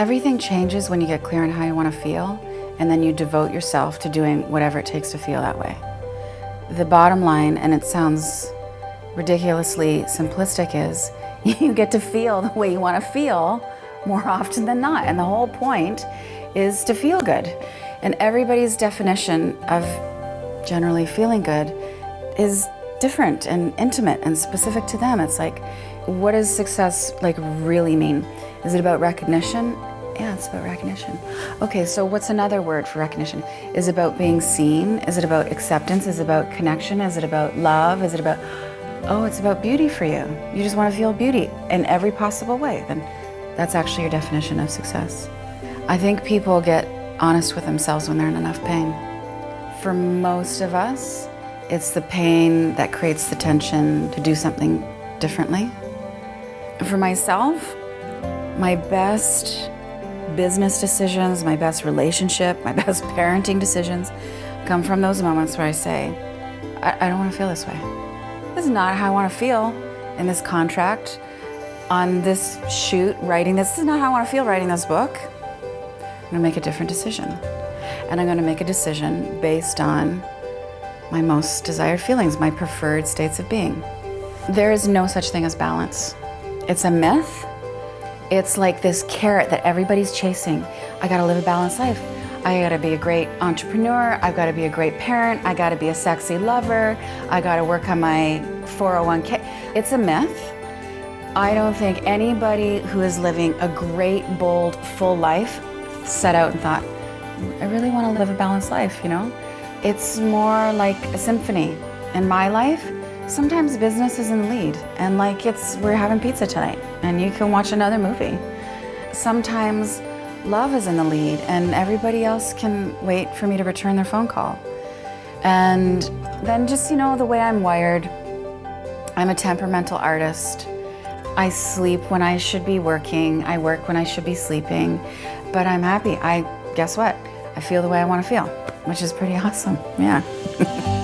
Everything changes when you get clear on how you want to feel, and then you devote yourself to doing whatever it takes to feel that way. The bottom line, and it sounds ridiculously simplistic, is you get to feel the way you want to feel more often than not. And the whole point is to feel good. And everybody's definition of generally feeling good is different and intimate and specific to them. It's like, what does success like really mean? Is it about recognition? Yeah, it's about recognition. Okay, so what's another word for recognition? Is it about being seen? Is it about acceptance? Is it about connection? Is it about love? Is it about, oh, it's about beauty for you. You just want to feel beauty in every possible way. Then that's actually your definition of success. I think people get honest with themselves when they're in enough pain. For most of us, it's the pain that creates the tension to do something differently. For myself, my best business decisions, my best relationship, my best parenting decisions come from those moments where I say, I, I don't want to feel this way. This is not how I want to feel in this contract, on this shoot, writing this. This is not how I want to feel writing this book. I'm going to make a different decision. And I'm going to make a decision based on my most desired feelings, my preferred states of being. There is no such thing as balance. It's a myth. It's like this carrot that everybody's chasing. I gotta live a balanced life. I gotta be a great entrepreneur. I've gotta be a great parent. I gotta be a sexy lover. I gotta work on my 401k. It's a myth. I don't think anybody who is living a great, bold, full life set out and thought, I really want to live a balanced life, you know? It's more like a symphony. In my life, sometimes business is in the lead and like it's, we're having pizza tonight and you can watch another movie. Sometimes love is in the lead and everybody else can wait for me to return their phone call. And then just, you know, the way I'm wired, I'm a temperamental artist. I sleep when I should be working. I work when I should be sleeping. But I'm happy. I guess what? I feel the way I want to feel, which is pretty awesome. Yeah.